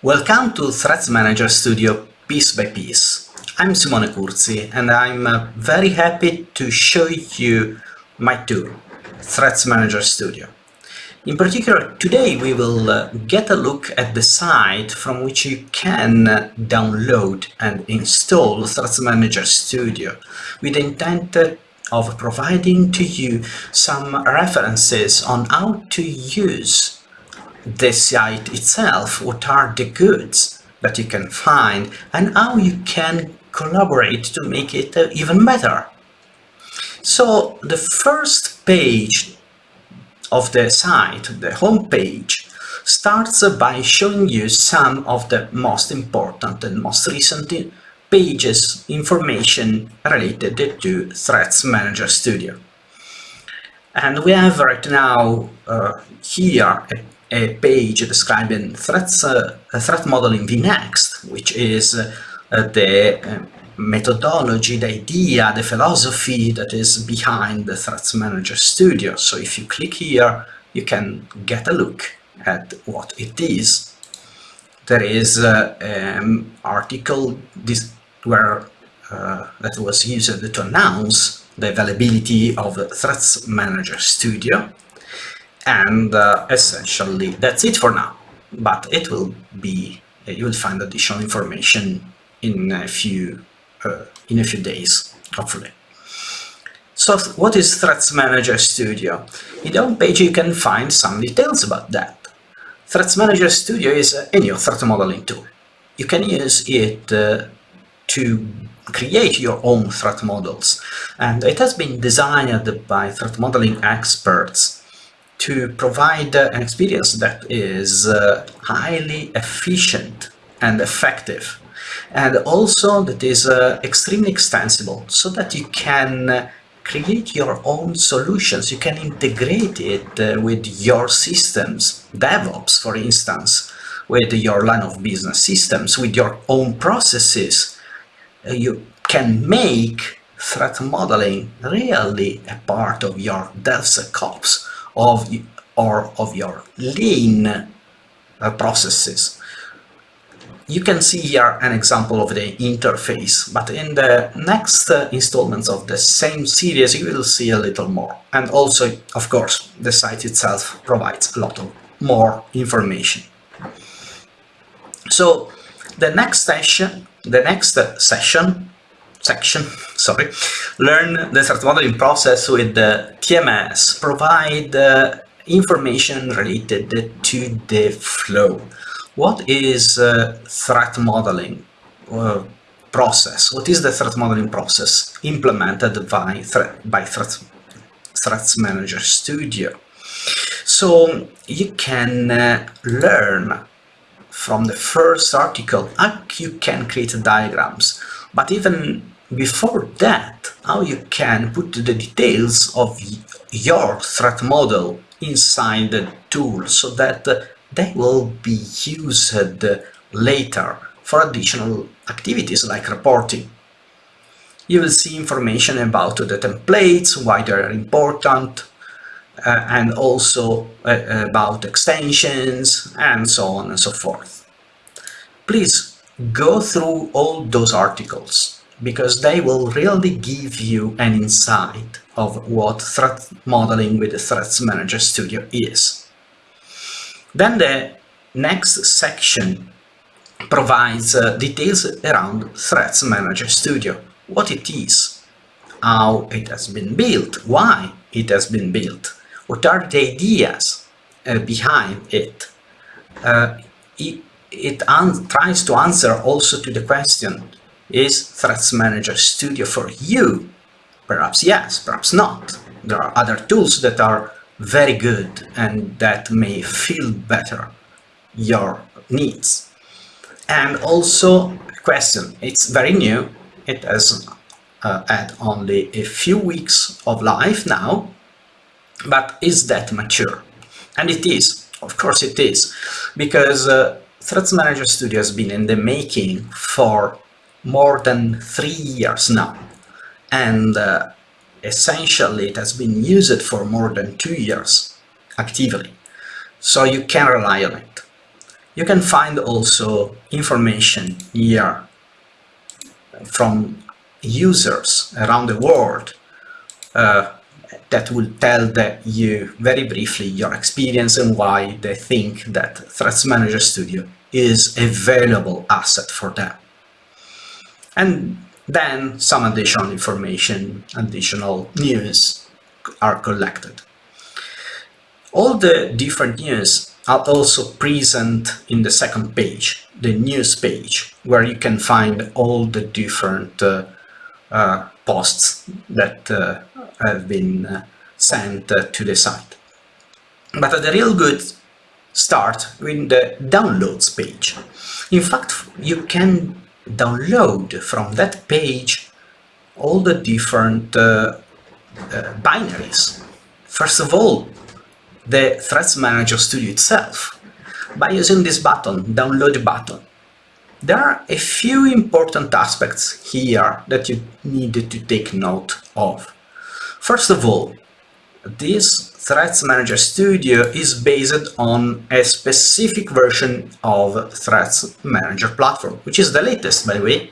Welcome to Threats Manager Studio piece by piece. I'm Simone Curzi and I'm uh, very happy to show you my tool, Threats Manager Studio. In particular, today we will uh, get a look at the site from which you can uh, download and install Threats Manager Studio with the intent of providing to you some references on how to use the site itself, what are the goods that you can find and how you can collaborate to make it uh, even better. So the first page of the site, the home page, starts by showing you some of the most important and most recent pages information related to Threats Manager Studio. And we have right now uh, here a a page describing threats, uh, threat modeling vNext, which is uh, the uh, methodology, the idea, the philosophy that is behind the Threats Manager Studio. So if you click here, you can get a look at what it is. There is an um, article this, where uh, that was used to announce the availability of the Threats Manager Studio and uh, essentially that's it for now. But it will be uh, you will find additional information in a few uh, in a few days hopefully. So what is threats manager studio? In the homepage you can find some details about that. Threats manager studio is a new threat modeling tool. You can use it uh, to create your own threat models. And it has been designed by threat modeling experts to provide an experience that is uh, highly efficient and effective. And also that is uh, extremely extensible so that you can uh, create your own solutions. You can integrate it uh, with your systems DevOps for instance with your line of business systems with your own processes. Uh, you can make threat modeling really a part of your DevSecOps of or of your lean uh, processes. You can see here an example of the interface, but in the next uh, installments of the same series you will see a little more. And also, of course, the site itself provides a lot of more information. So the next session, the next session section, sorry, learn the threat modeling process with the TMS, provide uh, information related to the flow. What is uh, threat modeling uh, process? What is the threat modeling process implemented by, threat, by threat, Threats Manager Studio? So you can uh, learn from the first article you can create diagrams but even before that, how you can put the details of your threat model inside the tool so that they will be used later for additional activities like reporting. You will see information about the templates, why they are important, uh, and also uh, about extensions, and so on and so forth. Please go through all those articles because they will really give you an insight of what threat modeling with Threats Manager Studio is. Then the next section provides uh, details around Threats Manager Studio, what it is, how it has been built, why it has been built, what are the ideas uh, behind it. Uh, it, it tries to answer also to the question is Threats Manager Studio for you? Perhaps yes, perhaps not. There are other tools that are very good and that may feel better your needs. And also a question, it's very new, it has uh, had only a few weeks of life now, but is that mature? And it is, of course it is, because uh, Threats Manager Studio has been in the making for more than three years now. And uh, essentially it has been used for more than two years actively. So you can rely on it. You can find also information here from users around the world uh, that will tell that you very briefly your experience and why they think that Threats Manager Studio is a valuable asset for them. And then some additional information, additional news are collected. All the different news are also present in the second page, the news page, where you can find all the different uh, uh, posts that uh, have been uh, sent uh, to the site. But the real good start with the downloads page. In fact, you can download from that page all the different uh, uh, binaries. First of all, the Threats Manager Studio itself by using this button, download button. There are a few important aspects here that you need to take note of. First of all, this Threats Manager Studio is based on a specific version of Threats Manager platform, which is the latest, by the way.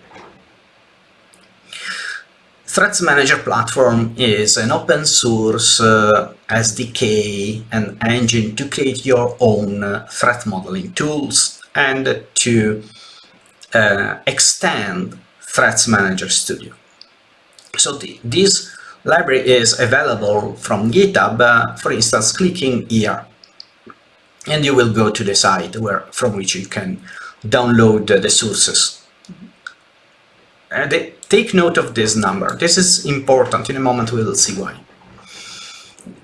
Threats Manager platform is an open source uh, SDK and engine to create your own uh, threat modeling tools and to uh, extend Threats Manager Studio. So the, this library is available from GitHub, uh, for instance, clicking here. And you will go to the site where from which you can download the sources. And take note of this number. This is important. In a moment we will see why.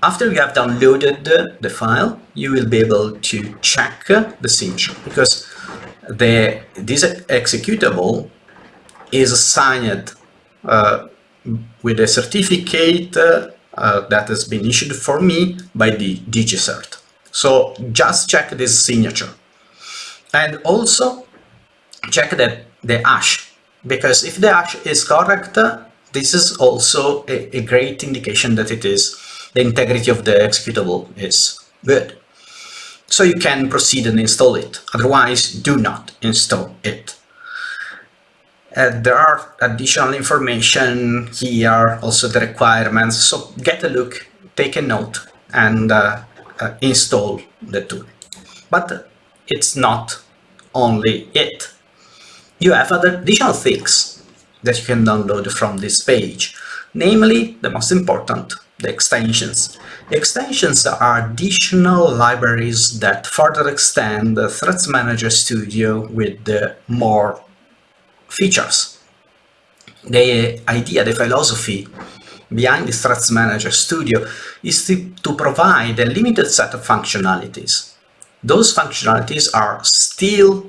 After you have downloaded the, file, you will be able to check the signature because the this executable is assigned uh, with a certificate uh, uh, that has been issued for me by the DigiCert. So just check this signature and also check that the hash because if the hash is correct this is also a, a great indication that it is the integrity of the executable is good so you can proceed and install it. Otherwise, do not install it. Uh, there are additional information here, also the requirements, so get a look, take a note, and uh, uh, install the tool. But it's not only it. You have other additional things that you can download from this page, namely, the most important, the extensions. Extensions are additional libraries that further extend the Threats Manager Studio with more features. The idea, the philosophy behind the Threats Manager Studio is to, to provide a limited set of functionalities. Those functionalities are still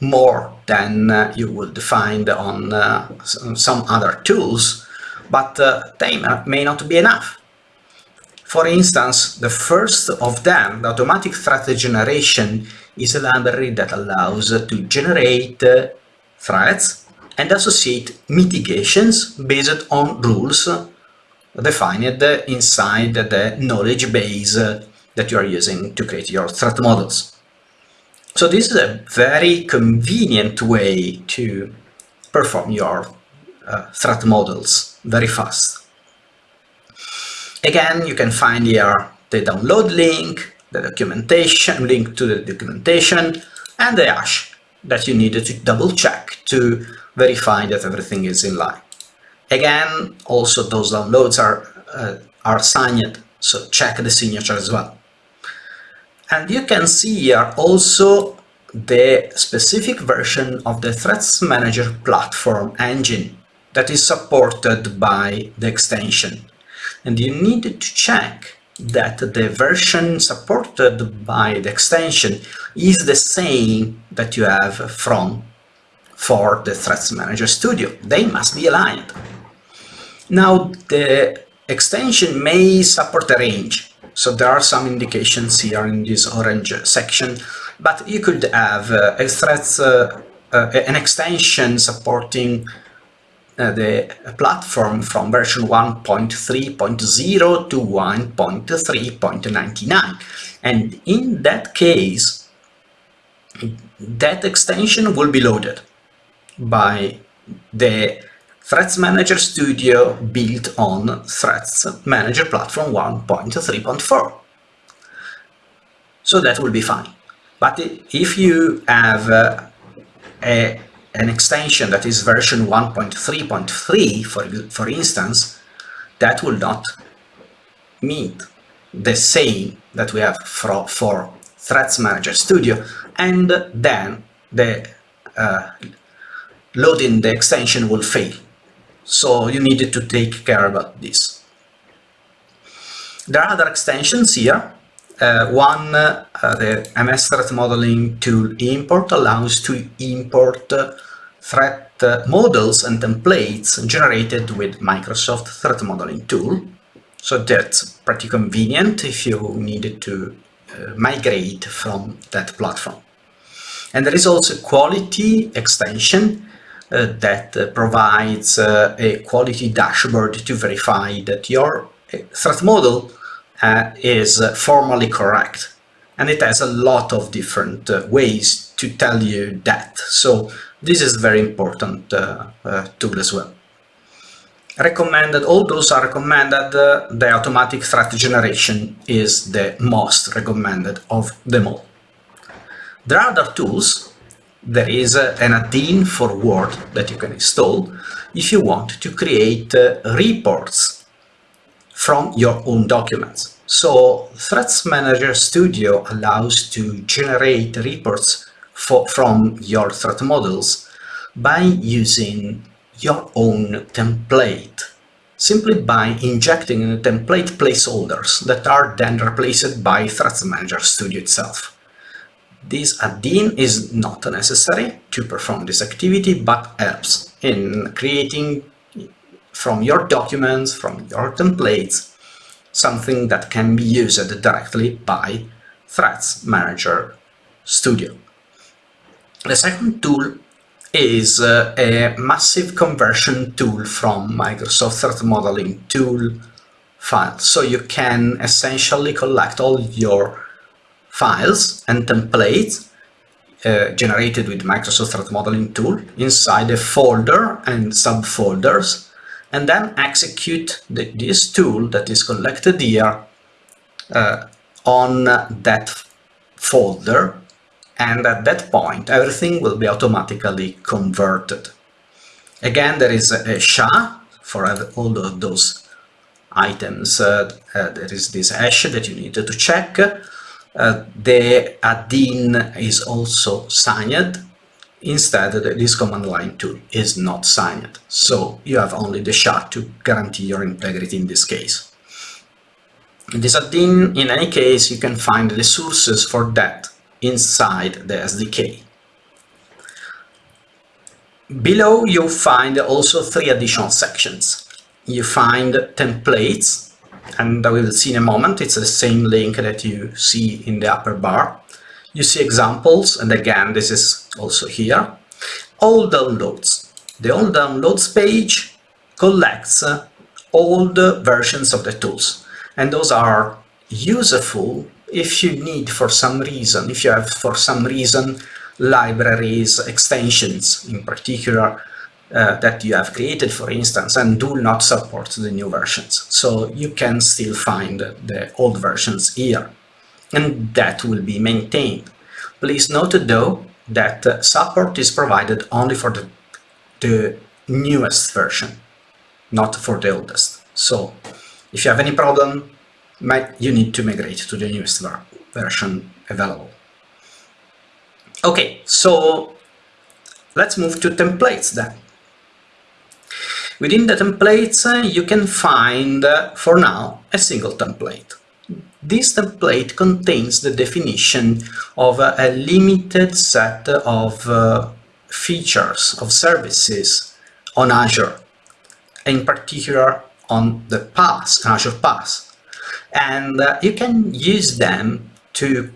more than uh, you would find on uh, some other tools, but uh, they may not be enough. For instance, the first of them, the automatic threat generation, is a library that allows to generate uh, threats and associate mitigations based on rules defined inside the knowledge base that you are using to create your threat models. So this is a very convenient way to perform your uh, threat models very fast. Again, you can find here the download link, the documentation, link to the documentation, and the hash that you needed to double check to verify that everything is in line. Again, also those downloads are, uh, are signed, so check the signature as well. And you can see here also the specific version of the Threats Manager platform engine that is supported by the extension and you need to check that the version supported by the extension is the same that you have from for the Threats Manager Studio. They must be aligned. Now the extension may support a range, so there are some indications here in this orange section, but you could have uh, a threats, uh, uh, an extension supporting the platform from version 1.3.0 to 1.3.99 and in that case that extension will be loaded by the Threats Manager Studio built on Threats Manager Platform 1.3.4. So that will be fine. But if you have uh, a, an extension that is version 1.3.3, for, for instance, that will not meet the same that we have for, for Threats Manager Studio, and then the uh, loading the extension will fail. So you needed to take care about this. There are other extensions here. Uh, one, uh, the MS Threat Modeling Tool import allows to import uh, threat uh, models and templates generated with Microsoft Threat Modeling Tool. So that's pretty convenient if you needed to uh, migrate from that platform. And there is also quality extension uh, that uh, provides uh, a quality dashboard to verify that your threat model uh, is formally correct. And it has a lot of different ways to tell you that. So this is very important tool as well recommended, all those are recommended, uh, the automatic threat generation is the most recommended of them all. There are other tools. There is uh, an add-in for Word that you can install if you want to create uh, reports from your own documents. So Threats Manager Studio allows to generate reports for, from your threat models by using your own template simply by injecting template placeholders that are then replaced by Threats Manager Studio itself. This add-in is not necessary to perform this activity, but helps in creating from your documents, from your templates, something that can be used directly by Threats Manager Studio. The second tool is uh, a massive conversion tool from Microsoft Threat Modeling tool file. So you can essentially collect all your files and templates uh, generated with Microsoft Threat Modeling tool inside a folder and subfolders and then execute the, this tool that is collected here uh, on that folder and at that point everything will be automatically converted. Again, there is a SHA for all of those items. Uh, uh, there is this hash that you need to check. Uh, the add-in is also signed. Instead, this command line tool is not signed. So you have only the SHA to guarantee your integrity in this case. In this add-in, in any case, you can find the sources for that inside the SDK. Below you find also three additional sections. You find templates, and I will see in a moment, it's the same link that you see in the upper bar. You see examples, and again, this is also here. All downloads. The all downloads page collects all the versions of the tools, and those are useful if you need for some reason, if you have for some reason libraries, extensions in particular uh, that you have created, for instance, and do not support the new versions. So you can still find the old versions here, and that will be maintained. Please note, though, that uh, support is provided only for the, the newest version, not for the oldest. So if you have any problem, you need to migrate to the newest ver version available. Okay, so let's move to templates then. Within the templates, uh, you can find, uh, for now, a single template. This template contains the definition of a limited set of uh, features, of services on Azure, in particular on the PaaS, Azure PaaS. and uh, you can use them to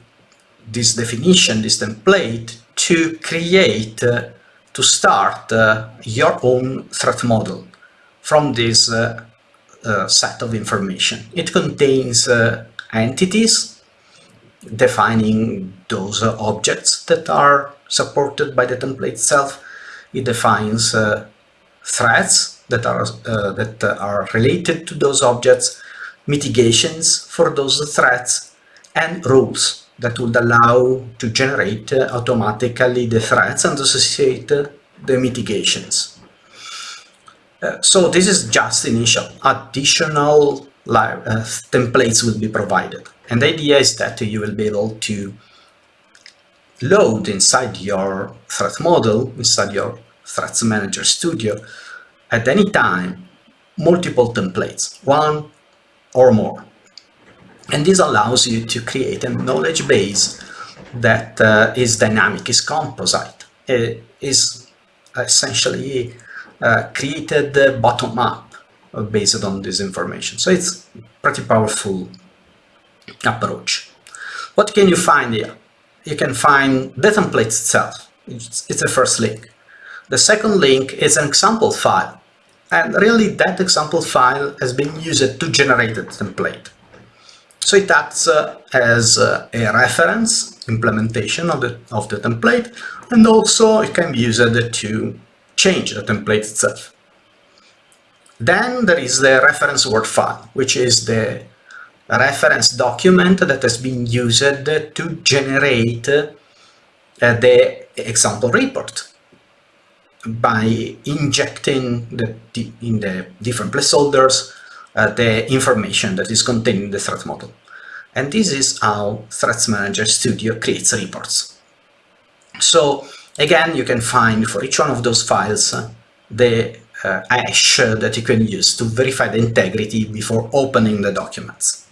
this definition, this template, to create, uh, to start your own threat model from this set of information. It contains entities, defining those uh, objects that are supported by the template itself. It defines uh, threats that are uh, that are related to those objects, mitigations for those threats, and rules that would allow to generate uh, automatically the threats and associate uh, the mitigations. Uh, so this is just initial. Additional uh, templates will be provided. And the idea is that you will be able to load inside your threat model, inside your Threats Manager Studio, at any time, multiple templates, one or more. And this allows you to create a knowledge base that uh, is dynamic, is composite, it is essentially uh, created bottom up based on this information. So it's pretty powerful approach. What can you find here? You can find the template itself. It's, it's the first link. The second link is an example file. And really that example file has been used to generate the template. So it acts uh, as uh, a reference implementation of the, of the template and also it can be used to change the template itself. Then there is the reference word file, which is the reference document that has been used to generate uh, the example report by injecting the, in the different placeholders uh, the information that is contained in the threat model. And this is how Threats Manager Studio creates reports. So again, you can find for each one of those files uh, the uh, hash that you can use to verify the integrity before opening the documents.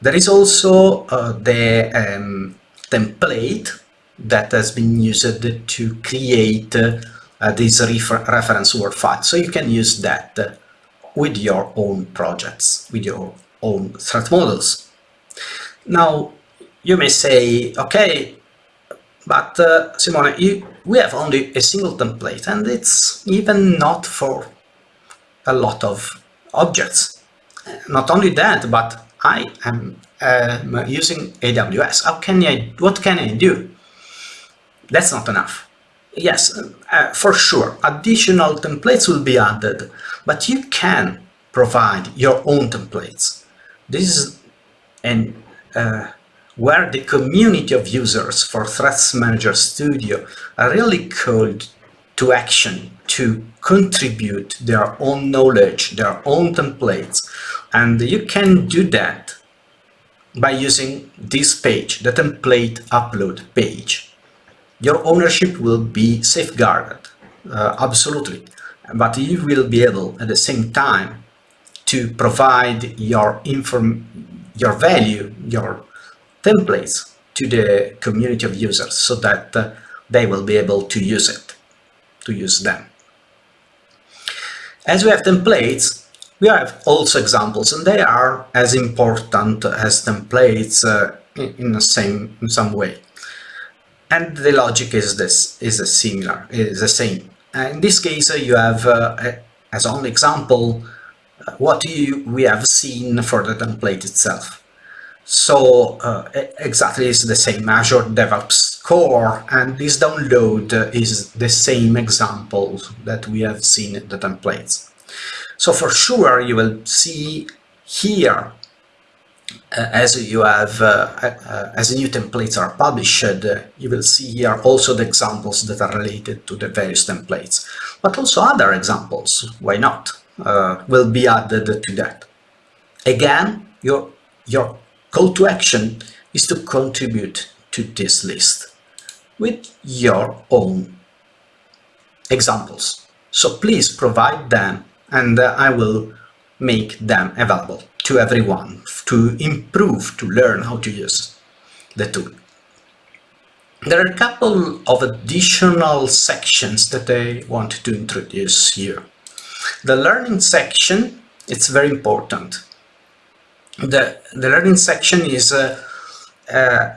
There is also uh, the um, template that has been used to create uh, this refer reference word file. So you can use that with your own projects, with your own threat models. Now, you may say, okay, but uh, Simone, you, we have only a single template and it's even not for a lot of objects. Not only that, but I am uh, using AWS. How can I, what can I do? That's not enough. Yes, uh, for sure, additional templates will be added, but you can provide your own templates. This is an, uh, where the community of users for Threats Manager Studio are really called to action to contribute their own knowledge, their own templates. And you can do that by using this page, the template upload page your ownership will be safeguarded, uh, absolutely. But you will be able at the same time to provide your inform your value, your templates to the community of users so that uh, they will be able to use it, to use them. As we have templates, we have also examples and they are as important as templates uh, in, the same, in some way. And the logic is this is a similar is the same. In this case uh, you have uh, as only example uh, what you, we have seen for the template itself so uh, exactly is the same Azure DevOps core and this download is the same example that we have seen in the templates so for sure you will see here uh, as you have, uh, uh, as new templates are published, you will see here also the examples that are related to the various templates, but also other examples, why not, will be added to that. Again, your, your call to action is to contribute to this list with your own examples. So please provide them and uh, I will make them available to everyone to improve, to learn how to use the tool. There are a couple of additional sections that I want to introduce here. The learning section, it's very important. The, the learning section is uh, uh,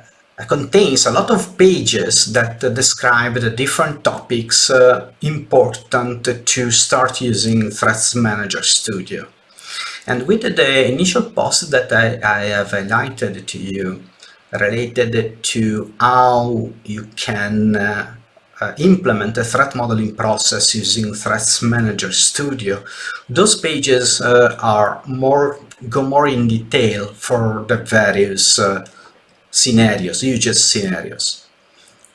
contains a lot of pages that describe the different topics uh, important to start using Threats Manager Studio. And with the initial post that I, I have highlighted to you, related to how you can uh, uh, implement a threat modeling process using Threats Manager Studio. Those pages uh, are more go more in detail for the various uh, scenarios, use scenarios.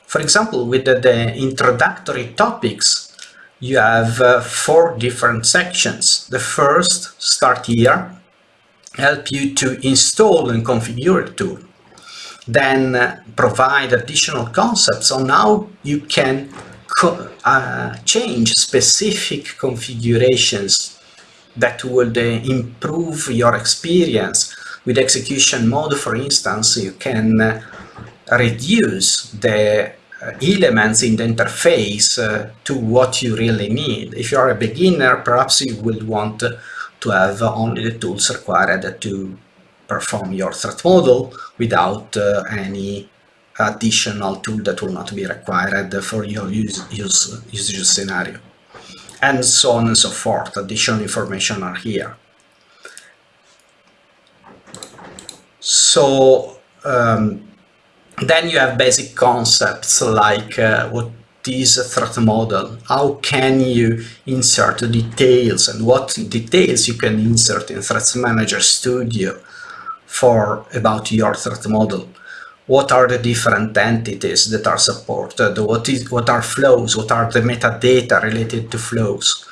For example, with the, the introductory topics, you have uh, four different sections. The first, start here, help you to install and configure the tool. Then uh, provide additional concepts on how you can uh, change specific configurations that would improve your experience. With execution mode, for instance, you can uh, reduce the uh, elements in the interface uh, to what you really need. If you're a beginner, perhaps you will want to have only the tools required to perform your threat model without uh, any additional tool that will not be required for your use, use, use scenario. And so on and so forth. Additional information are here. So um, then you have basic concepts like uh, what is a threat model, how can you insert details and what details you can insert in Threats Manager Studio for about your threat model. What are the different entities that are supported? What is what are flows? What are the metadata related to flows?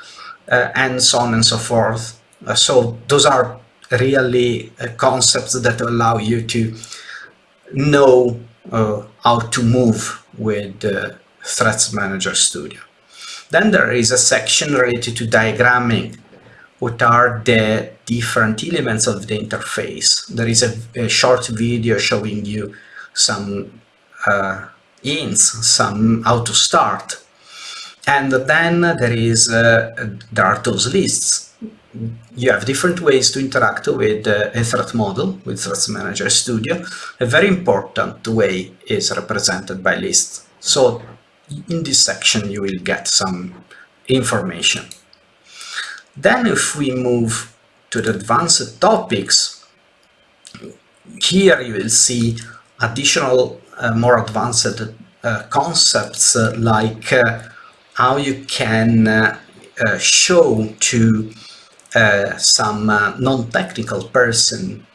Uh, and so on and so forth. Uh, so those are really uh, concepts that allow you to know uh, how to move with Threats Manager Studio. Then there is a section related to diagramming. What are the different elements of the interface? There is a, a short video showing you some uh, hints, some how to start. And then there is uh, there are those lists you have different ways to interact with uh, a threat model with Threat Manager Studio. A very important way is represented by lists. So in this section you will get some information. Then if we move to the advanced topics, here you will see additional uh, more advanced uh, concepts uh, like how you can show to some non-technical person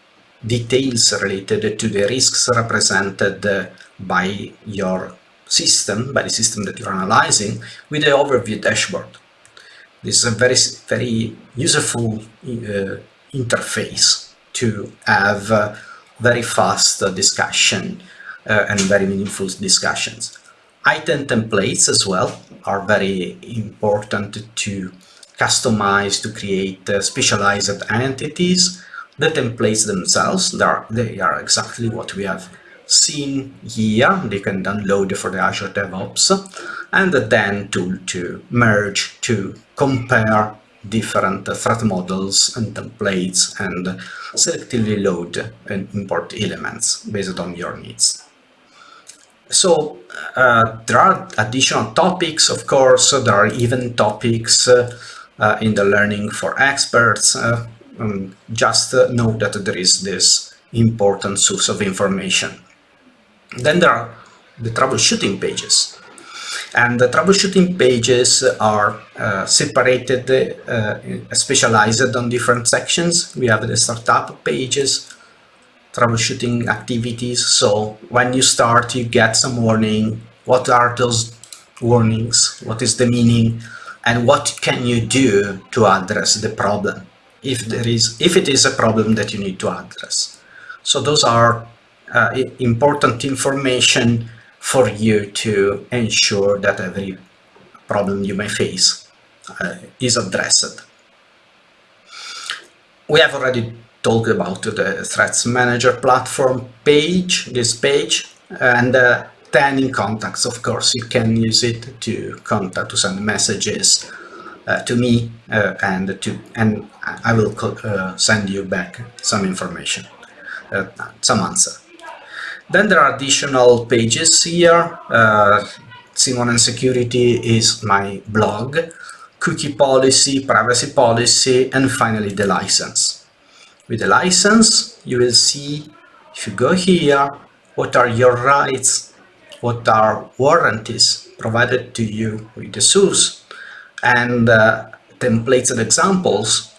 details related to the risks represented by your system, by the system that you're analyzing, with the overview dashboard. This is a very, very useful uh, interface to have uh, very fast discussion and very meaningful discussions. Item templates as well are very important to customize, to create uh, specialized entities. The templates themselves, they are, they are exactly what we have seen here. They can download for the Azure DevOps and then tool to merge to compare different threat models and templates and selectively load and import elements based on your needs. So uh, there are additional topics, of course, there are even topics uh, uh, in the learning for experts. Uh, um, just know that there is this important source of information. Then there are the troubleshooting pages. And the troubleshooting pages are uh, separated, uh, specialized on different sections. We have the startup pages, troubleshooting activities. So when you start, you get some warning. What are those warnings? What is the meaning? and what can you do to address the problem if there is if it is a problem that you need to address so those are uh, important information for you to ensure that every problem you may face uh, is addressed we have already talked about the threats manager platform page this page and uh, then in contacts, of course, you can use it to contact, to send messages uh, to me uh, and to and I will uh, send you back some information, uh, some answer. Then there are additional pages here. Uh, Simone on Security is my blog, cookie policy, privacy policy, and finally the license. With the license, you will see if you go here what are your rights, what are warranties provided to you with the source, and uh, templates and examples,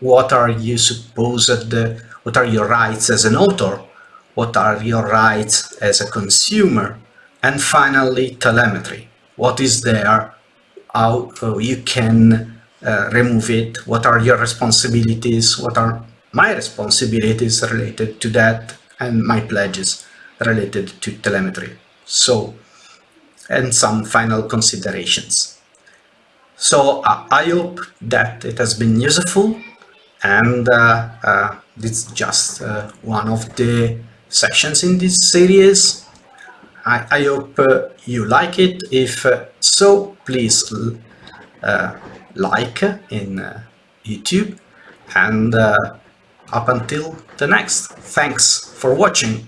what are you supposed, what are your rights as an author, what are your rights as a consumer, and finally telemetry, what is there, how you can uh, remove it, what are your responsibilities, what are my responsibilities related to that, and my pledges related to telemetry. So, and some final considerations. So uh, I hope that it has been useful. And uh, uh, it's just uh, one of the sections in this series. I, I hope uh, you like it. If uh, so, please like in YouTube and up until the next. Thanks for watching.